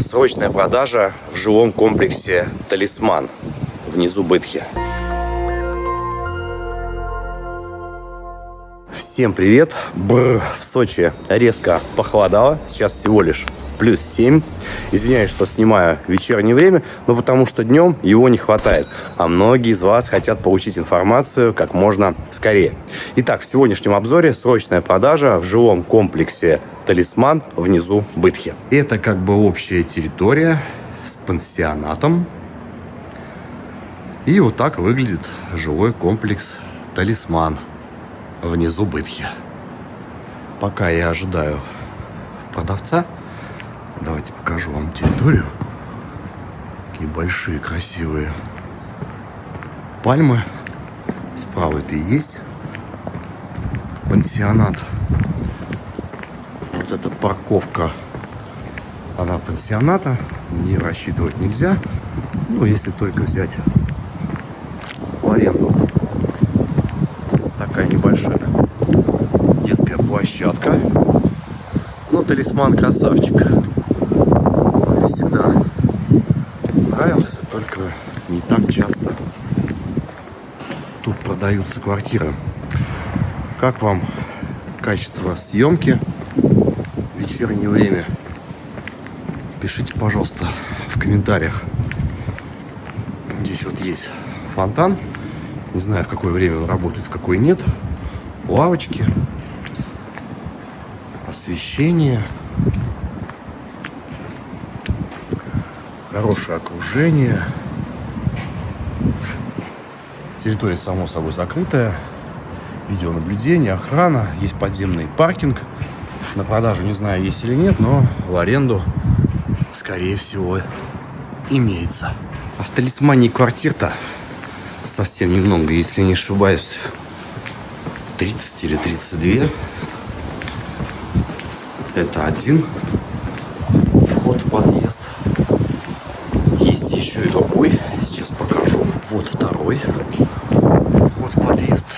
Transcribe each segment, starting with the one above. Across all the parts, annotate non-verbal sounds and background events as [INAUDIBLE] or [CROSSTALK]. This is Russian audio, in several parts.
Срочная продажа в жилом комплексе «Талисман» внизу Бытхи. Всем привет! Бррр, в Сочи резко похолодало. Сейчас всего лишь плюс 7. Извиняюсь, что снимаю вечернее время, но потому что днем его не хватает. А многие из вас хотят получить информацию как можно скорее. Итак, в сегодняшнем обзоре срочная продажа в жилом комплексе «Талисман» внизу Бытхи. Это как бы общая территория с пансионатом. И вот так выглядит жилой комплекс «Талисман» внизу Бытхи. Пока я ожидаю продавца, Давайте покажу вам территорию. Какие большие, красивые пальмы. Справа это и есть пансионат. Эта парковка, она пансионата. Не рассчитывать нельзя. Ну, если только взять в аренду. Такая небольшая детская площадка. Ну, талисман красавчик. нравился, только не так часто. Тут продаются квартиры. Как вам качество съемки вечернее время? Пишите, пожалуйста, в комментариях. Здесь вот есть фонтан. Не знаю, в какое время он работает, в какое нет. Лавочки. Освещение. хорошее окружение. Территория, само собой, закрытая. Видеонаблюдение, охрана. Есть подземный паркинг. На продажу не знаю, есть или нет, но в аренду, скорее всего, имеется. А в талисмане квартир-то совсем немного, если не ошибаюсь. 30 или 32. Это один вход в подъезд еще и другой. Сейчас покажу. Вот второй. Вот подъезд.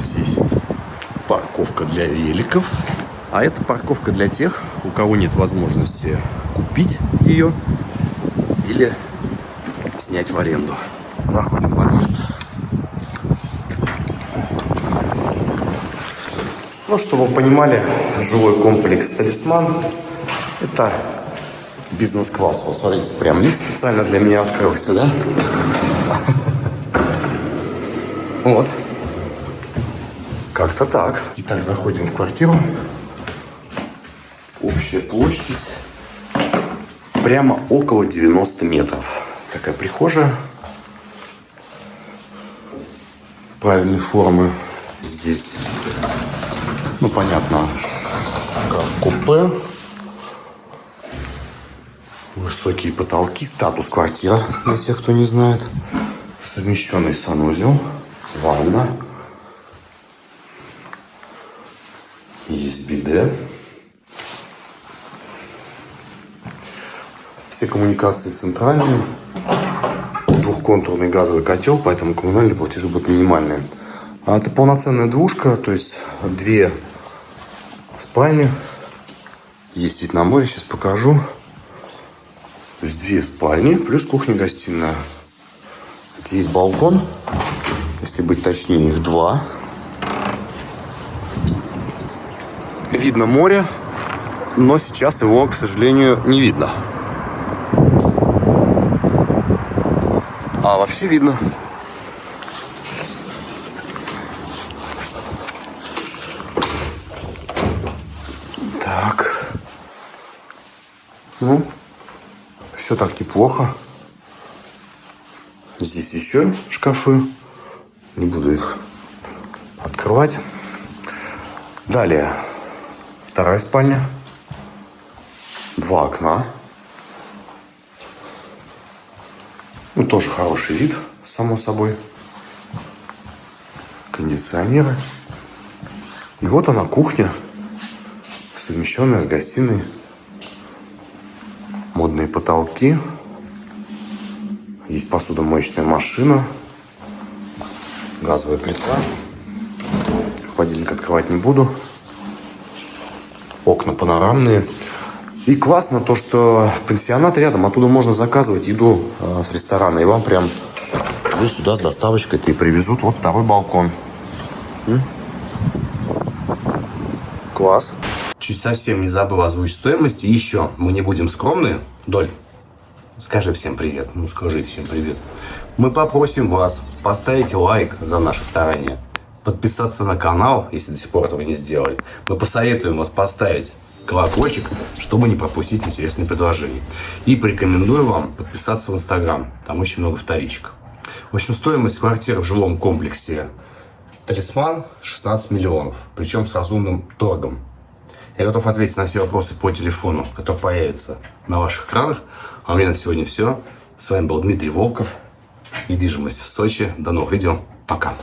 Здесь парковка для великов. А это парковка для тех, у кого нет возможности купить ее или снять в аренду. Заходим в подъезд. Ну, чтобы вы понимали, жилой комплекс «Талисман» – это бизнес-класс. Вот смотрите, прям лист специально для меня открылся, да? [LAUGHS] Вот. Как-то так. Итак, заходим в квартиру. Общая площадь прямо около 90 метров. Такая прихожая. Правильной формы здесь. Ну, понятно, купе. Высокие потолки, статус квартира, для тех, кто не знает. Совмещенный санузел, ванна. Есть биде. Все коммуникации центральные. Двухконтурный газовый котел, поэтому коммунальные платежи будут минимальные. А это полноценная двушка, то есть две спальни. Есть вид на море, сейчас покажу. То есть две спальни, плюс кухня-гостиная. Есть балкон, если быть точнее, их два. Видно море, но сейчас его, к сожалению, не видно. А вообще видно. Так. Ну, все так неплохо. Здесь еще шкафы. Не буду их открывать. Далее. Вторая спальня. Два окна. Ну, тоже хороший вид, само собой. Кондиционеры. И вот она кухня, совмещенная с гостиной модные потолки. Есть посудомоечная машина. Газовая плита. Холодильник открывать не буду. Окна панорамные. И классно то, что пансионат рядом, оттуда можно заказывать еду э, с ресторана, и вам прям здесь сюда с доставочкой-то и привезут. Вот второй балкон. М? Класс. Чуть совсем не забыл озвучить стоимость. И еще, мы не будем скромные. Доль, скажи всем привет. Ну, скажи всем привет. Мы попросим вас поставить лайк за наше старание, подписаться на канал, если до сих пор этого не сделали. Мы посоветуем вас поставить колокольчик, чтобы не пропустить интересные предложения. И порекомендую вам подписаться в Инстаграм. Там очень много вторичек. В общем, стоимость квартиры в жилом комплексе Талисман 16 миллионов, причем с разумным торгом. Я готов ответить на все вопросы по телефону, который появится на ваших экранах. А у меня на сегодня все. С вами был Дмитрий Волков. Недвижимость в Сочи. До новых видео. Пока.